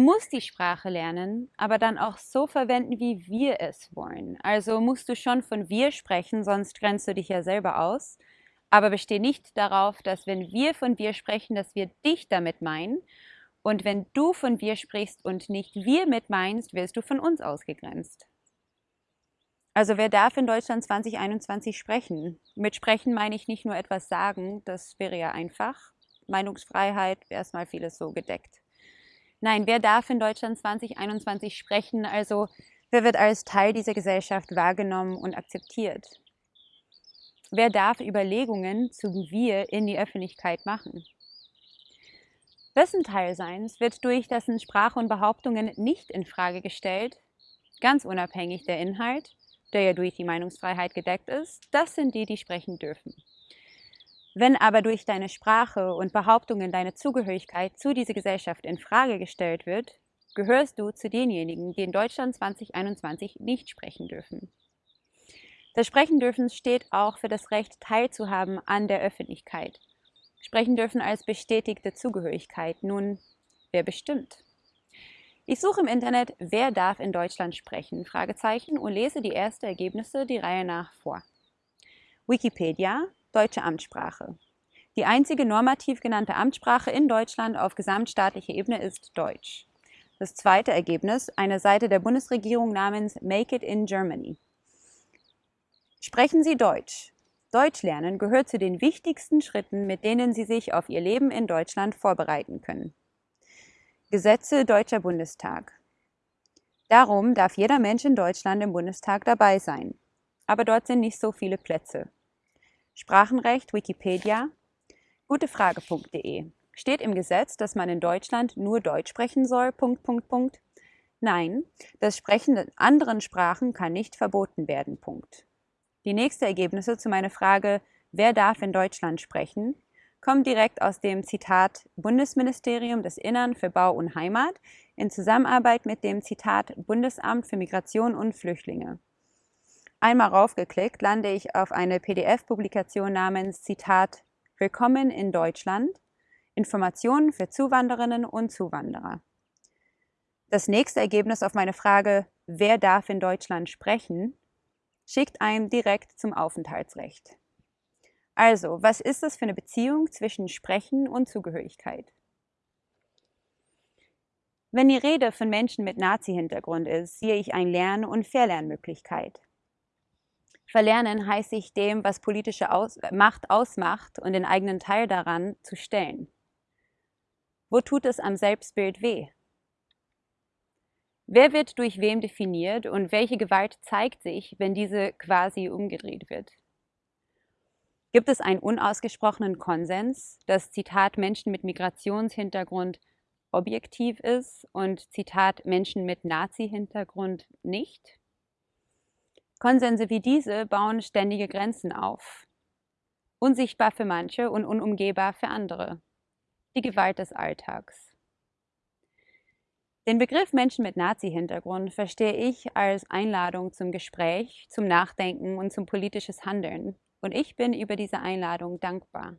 musst die Sprache lernen, aber dann auch so verwenden, wie wir es wollen. Also musst du schon von wir sprechen, sonst grenzt du dich ja selber aus. Aber besteh nicht darauf, dass wenn wir von wir sprechen, dass wir dich damit meinen. Und wenn du von wir sprichst und nicht wir mit meinst, wirst du von uns ausgegrenzt. Also wer darf in Deutschland 2021 sprechen? Mit sprechen meine ich nicht nur etwas sagen, das wäre ja einfach. Meinungsfreiheit erstmal vieles so gedeckt. Nein, wer darf in Deutschland 2021 sprechen? Also wer wird als Teil dieser Gesellschaft wahrgenommen und akzeptiert? Wer darf Überlegungen zum Wir in die Öffentlichkeit machen? Wessen Teilseins wird durch dessen Sprache und Behauptungen nicht in Frage gestellt, ganz unabhängig der Inhalt, der ja durch die Meinungsfreiheit gedeckt ist, das sind die, die sprechen dürfen. Wenn aber durch deine Sprache und Behauptungen deine Zugehörigkeit zu dieser Gesellschaft in Frage gestellt wird, gehörst du zu denjenigen, die in Deutschland 2021 nicht sprechen dürfen. Das Sprechen dürfen steht auch für das Recht teilzuhaben an der Öffentlichkeit. Sprechen dürfen als bestätigte Zugehörigkeit. Nun, wer bestimmt? Ich suche im Internet, wer darf in Deutschland sprechen, Fragezeichen, und lese die ersten Ergebnisse die Reihe nach vor. Wikipedia, deutsche Amtssprache. Die einzige normativ genannte Amtssprache in Deutschland auf gesamtstaatlicher Ebene ist Deutsch. Das zweite Ergebnis, eine Seite der Bundesregierung namens Make It in Germany. Sprechen Sie Deutsch. Deutsch lernen gehört zu den wichtigsten Schritten, mit denen Sie sich auf Ihr Leben in Deutschland vorbereiten können. Gesetze Deutscher Bundestag. Darum darf jeder Mensch in Deutschland im Bundestag dabei sein. Aber dort sind nicht so viele Plätze. Sprachenrecht Wikipedia gutefrage.de Steht im Gesetz, dass man in Deutschland nur Deutsch sprechen soll? Punkt, Punkt, Punkt. Nein, das Sprechen in anderen Sprachen kann nicht verboten werden. Punkt. Die nächsten Ergebnisse zu meiner Frage, wer darf in Deutschland sprechen, kommen direkt aus dem Zitat Bundesministerium des Innern für Bau und Heimat in Zusammenarbeit mit dem Zitat Bundesamt für Migration und Flüchtlinge. Einmal raufgeklickt, lande ich auf eine PDF-Publikation namens Zitat Willkommen in Deutschland, Informationen für Zuwanderinnen und Zuwanderer. Das nächste Ergebnis auf meine Frage, wer darf in Deutschland sprechen, schickt einem direkt zum Aufenthaltsrecht. Also, was ist das für eine Beziehung zwischen Sprechen und Zugehörigkeit? Wenn die Rede von Menschen mit Nazi-Hintergrund ist, sehe ich eine Lern- und Verlernmöglichkeit. Verlernen heißt sich dem, was politische Aus Macht ausmacht und den eigenen Teil daran zu stellen. Wo tut es am Selbstbild weh? Wer wird durch wem definiert und welche Gewalt zeigt sich, wenn diese quasi umgedreht wird? Gibt es einen unausgesprochenen Konsens, dass Zitat Menschen mit Migrationshintergrund objektiv ist und Zitat Menschen mit Nazi-Hintergrund nicht? Konsense wie diese bauen ständige Grenzen auf. Unsichtbar für manche und unumgehbar für andere. Die Gewalt des Alltags. Den Begriff Menschen mit Nazi-Hintergrund verstehe ich als Einladung zum Gespräch, zum Nachdenken und zum politisches Handeln. Und ich bin über diese Einladung dankbar.